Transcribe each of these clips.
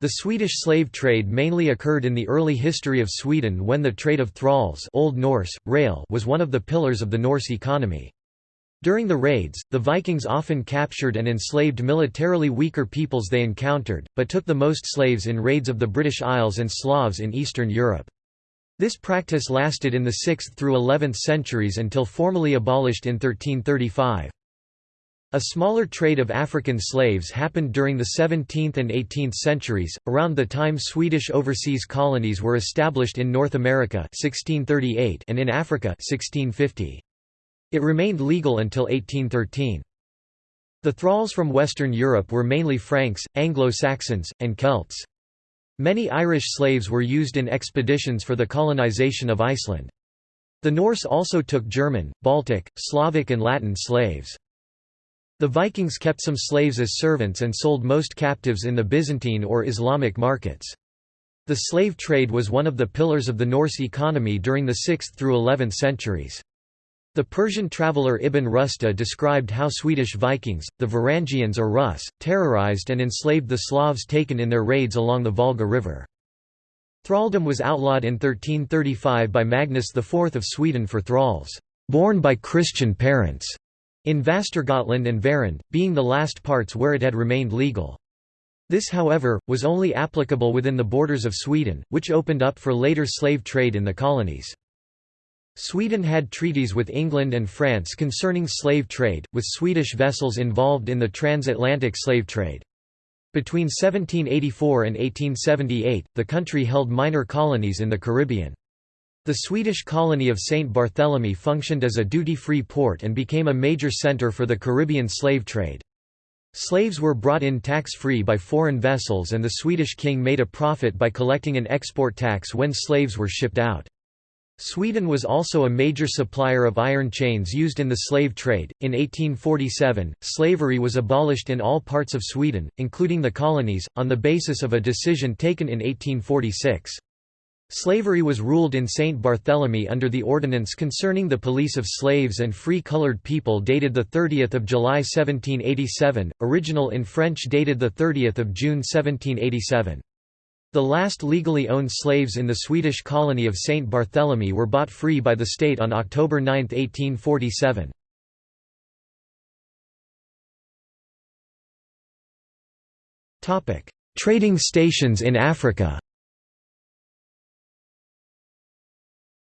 The Swedish slave trade mainly occurred in the early history of Sweden when the trade of thralls Old Norse, rail was one of the pillars of the Norse economy. During the raids, the Vikings often captured and enslaved militarily weaker peoples they encountered, but took the most slaves in raids of the British Isles and Slavs in Eastern Europe. This practice lasted in the 6th through 11th centuries until formally abolished in 1335. A smaller trade of African slaves happened during the 17th and 18th centuries, around the time Swedish overseas colonies were established in North America 1638 and in Africa 1650. It remained legal until 1813. The thralls from Western Europe were mainly Franks, Anglo-Saxons, and Celts. Many Irish slaves were used in expeditions for the colonization of Iceland. The Norse also took German, Baltic, Slavic and Latin slaves. The Vikings kept some slaves as servants and sold most captives in the Byzantine or Islamic markets. The slave trade was one of the pillars of the Norse economy during the 6th through 11th centuries. The Persian traveller Ibn Rusta described how Swedish Vikings, the Varangians or Rus, terrorized and enslaved the Slavs taken in their raids along the Volga River. Thraldom was outlawed in 1335 by Magnus IV of Sweden for thralls, born by Christian parents, in Västergötland and Värend, being the last parts where it had remained legal. This however, was only applicable within the borders of Sweden, which opened up for later slave trade in the colonies. Sweden had treaties with England and France concerning slave trade, with Swedish vessels involved in the transatlantic slave trade. Between 1784 and 1878, the country held minor colonies in the Caribbean. The Swedish colony of St. Barthélemy functioned as a duty-free port and became a major center for the Caribbean slave trade. Slaves were brought in tax-free by foreign vessels and the Swedish king made a profit by collecting an export tax when slaves were shipped out. Sweden was also a major supplier of iron chains used in the slave trade. In 1847, slavery was abolished in all parts of Sweden, including the colonies, on the basis of a decision taken in 1846. Slavery was ruled in St. Barthélemy under the ordinance concerning the police of slaves and free colored people dated 30 July 1787, original in French dated 30 June 1787. The last legally owned slaves in the Swedish colony of St. Barthélemy were bought free by the state on October 9, 1847. Trading stations in Africa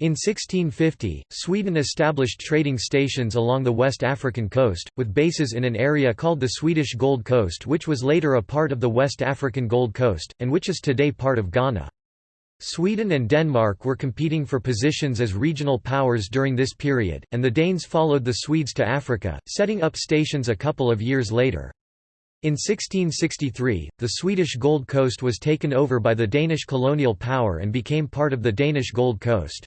In 1650, Sweden established trading stations along the West African coast, with bases in an area called the Swedish Gold Coast which was later a part of the West African Gold Coast, and which is today part of Ghana. Sweden and Denmark were competing for positions as regional powers during this period, and the Danes followed the Swedes to Africa, setting up stations a couple of years later. In 1663, the Swedish Gold Coast was taken over by the Danish colonial power and became part of the Danish Gold Coast.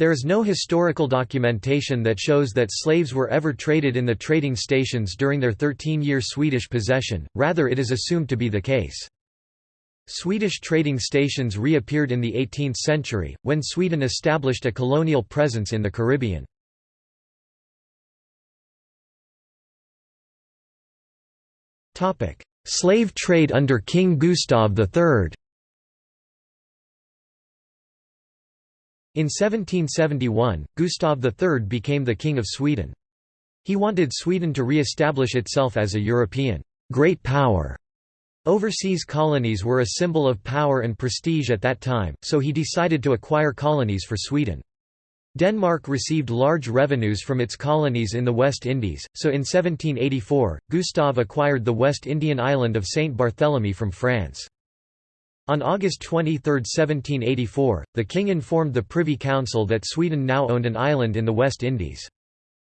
There is no historical documentation that shows that slaves were ever traded in the trading stations during their 13-year Swedish possession, rather it is assumed to be the case. Swedish trading stations reappeared in the 18th century, when Sweden established a colonial presence in the Caribbean. Slave trade under King Gustav III In 1771, Gustav III became the King of Sweden. He wanted Sweden to re-establish itself as a European great power. Overseas colonies were a symbol of power and prestige at that time, so he decided to acquire colonies for Sweden. Denmark received large revenues from its colonies in the West Indies, so in 1784, Gustav acquired the West Indian island of St. Barthélemy from France. On August 23, 1784, the king informed the Privy Council that Sweden now owned an island in the West Indies.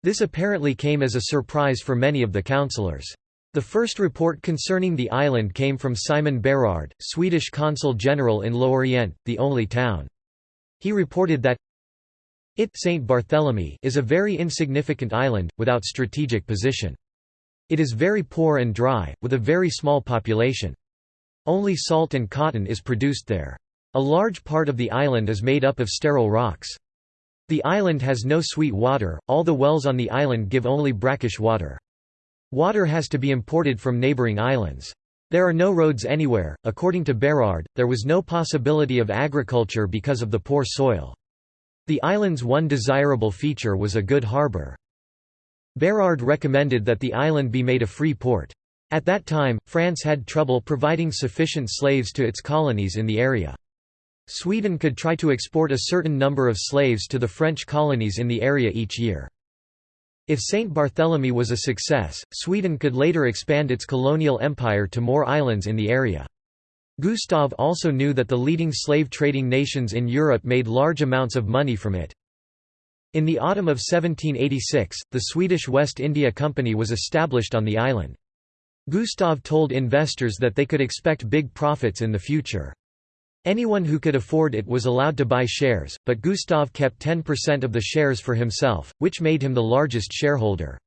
This apparently came as a surprise for many of the councillors. The first report concerning the island came from Simon Berard, Swedish consul general in Lorient, the only town. He reported that it Saint Barthélemy is a very insignificant island, without strategic position. It is very poor and dry, with a very small population. Only salt and cotton is produced there. A large part of the island is made up of sterile rocks. The island has no sweet water, all the wells on the island give only brackish water. Water has to be imported from neighboring islands. There are no roads anywhere. According to Berard, there was no possibility of agriculture because of the poor soil. The island's one desirable feature was a good harbour. Berard recommended that the island be made a free port. At that time, France had trouble providing sufficient slaves to its colonies in the area. Sweden could try to export a certain number of slaves to the French colonies in the area each year. If St. Barthélemy was a success, Sweden could later expand its colonial empire to more islands in the area. Gustav also knew that the leading slave-trading nations in Europe made large amounts of money from it. In the autumn of 1786, the Swedish West India Company was established on the island. Gustav told investors that they could expect big profits in the future. Anyone who could afford it was allowed to buy shares, but Gustav kept 10% of the shares for himself, which made him the largest shareholder.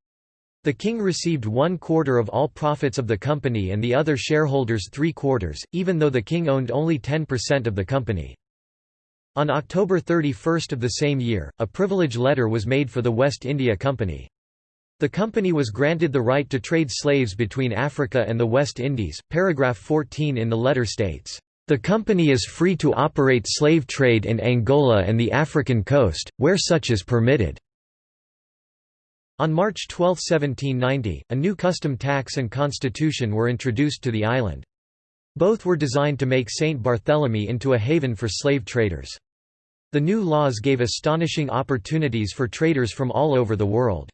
The king received one quarter of all profits of the company and the other shareholders three quarters, even though the king owned only 10% of the company. On October 31 of the same year, a privilege letter was made for the West India Company. The company was granted the right to trade slaves between Africa and the West Indies. Paragraph 14 in the letter states, the company is free to operate slave trade in Angola and the African coast, where such is permitted." On March 12, 1790, a new custom tax and constitution were introduced to the island. Both were designed to make St. Barthélemy into a haven for slave traders. The new laws gave astonishing opportunities for traders from all over the world.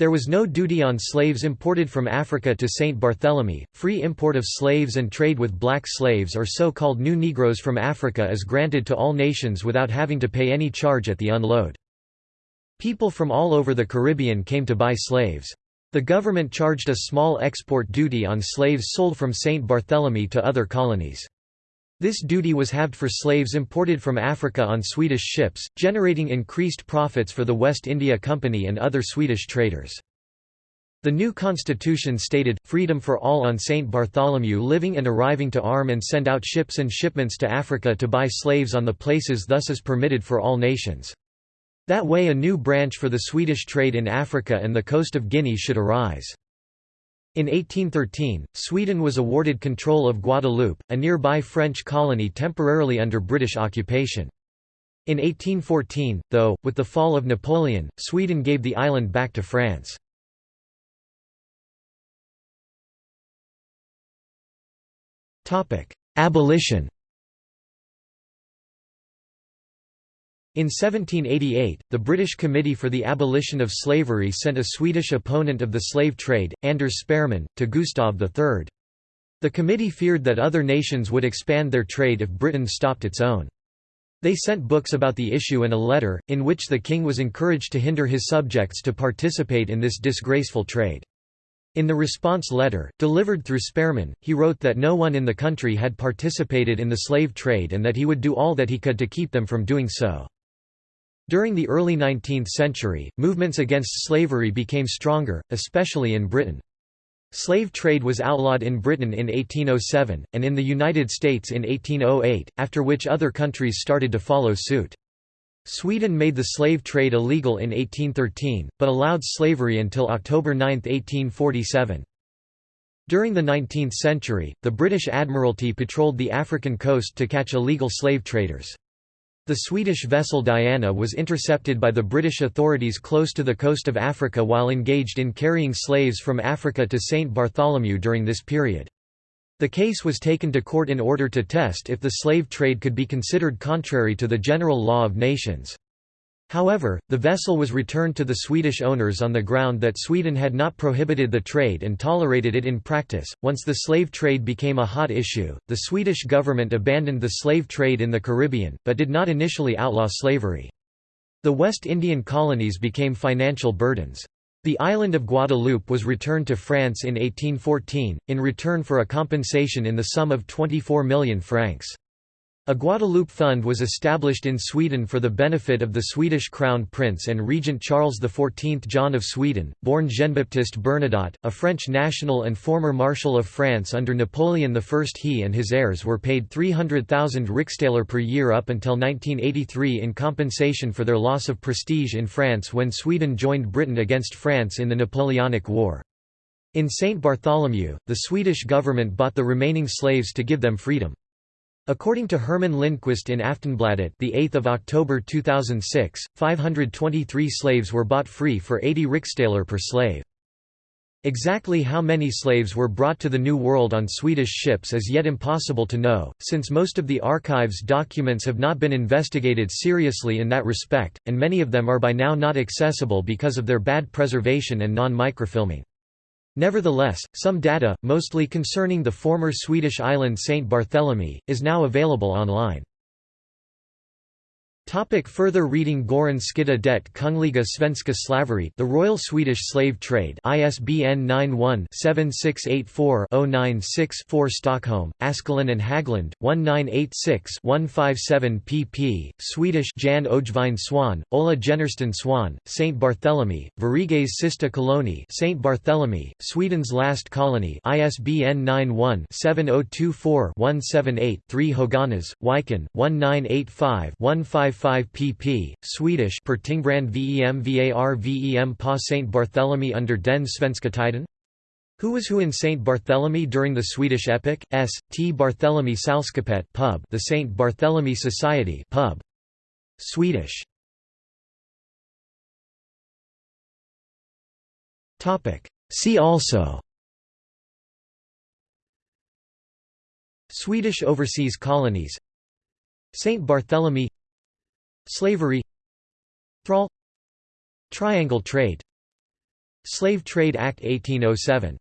There was no duty on slaves imported from Africa to St. Barthélemy. Free import of slaves and trade with black slaves or so-called new Negroes from Africa is granted to all nations without having to pay any charge at the unload. People from all over the Caribbean came to buy slaves. The government charged a small export duty on slaves sold from St. Barthélemy to other colonies. This duty was halved for slaves imported from Africa on Swedish ships, generating increased profits for the West India Company and other Swedish traders. The new constitution stated, freedom for all on St. Bartholomew living and arriving to arm and send out ships and shipments to Africa to buy slaves on the places thus is permitted for all nations. That way a new branch for the Swedish trade in Africa and the coast of Guinea should arise. In 1813, Sweden was awarded control of Guadeloupe, a nearby French colony temporarily under British occupation. In 1814, though, with the fall of Napoleon, Sweden gave the island back to France. Abolition In 1788, the British Committee for the Abolition of Slavery sent a Swedish opponent of the slave trade, Anders Sparrman, to Gustav III. The committee feared that other nations would expand their trade if Britain stopped its own. They sent books about the issue and a letter, in which the king was encouraged to hinder his subjects to participate in this disgraceful trade. In the response letter, delivered through Sparrman, he wrote that no one in the country had participated in the slave trade and that he would do all that he could to keep them from doing so. During the early 19th century, movements against slavery became stronger, especially in Britain. Slave trade was outlawed in Britain in 1807, and in the United States in 1808, after which other countries started to follow suit. Sweden made the slave trade illegal in 1813, but allowed slavery until October 9, 1847. During the 19th century, the British Admiralty patrolled the African coast to catch illegal slave traders. The Swedish vessel Diana was intercepted by the British authorities close to the coast of Africa while engaged in carrying slaves from Africa to St. Bartholomew during this period. The case was taken to court in order to test if the slave trade could be considered contrary to the general law of nations. However, the vessel was returned to the Swedish owners on the ground that Sweden had not prohibited the trade and tolerated it in practice. Once the slave trade became a hot issue, the Swedish government abandoned the slave trade in the Caribbean, but did not initially outlaw slavery. The West Indian colonies became financial burdens. The island of Guadeloupe was returned to France in 1814, in return for a compensation in the sum of 24 million francs. A Guadeloupe fund was established in Sweden for the benefit of the Swedish Crown Prince and Regent Charles XIV John of Sweden, born Jean-Baptiste Bernadotte, a French national and former Marshal of France under Napoleon I. He and his heirs were paid 300,000 Riksdaler per year up until 1983 in compensation for their loss of prestige in France when Sweden joined Britain against France in the Napoleonic War. In St. Bartholomew, the Swedish government bought the remaining slaves to give them freedom. According to Herman Lindqvist in Aftonbladet the 8th of October 2006, 523 slaves were bought free for 80 riksdaler per slave. Exactly how many slaves were brought to the New World on Swedish ships is yet impossible to know, since most of the archive's documents have not been investigated seriously in that respect, and many of them are by now not accessible because of their bad preservation and non-microfilming. Nevertheless, some data, mostly concerning the former Swedish island St. Barthélemy, is now available online. Topic further reading Goran Skytte det Kungliga Svenska Slaveri The Royal Swedish Slave Trade ISBN 91-7684-096-4 Stockholm, Askelin and Haglund, 1986-157 pp. Swedish Jan Öjvind Swahn, Ola Jennersten Swahn, St. Barthélemy, Sveriges sista koloni St. Barthélemy, Sweden's Last Colony ISBN 91-7024-178-3 Höganäs, Wiken, 1985 15 5 pp. Swedish Per Tingbrand vem var vem pa St. Barthélemy under den svenska tiden? Who was who in St. Barthélemy during the Swedish epoch? S. T. Barthélemy Sällskapet pub The St. Barthélemy Society pub. Swedish. Topic. See also Swedish overseas colonies St. Barthélemy Slavery. Thrall. Triangle trade. Slave Trade Act 1807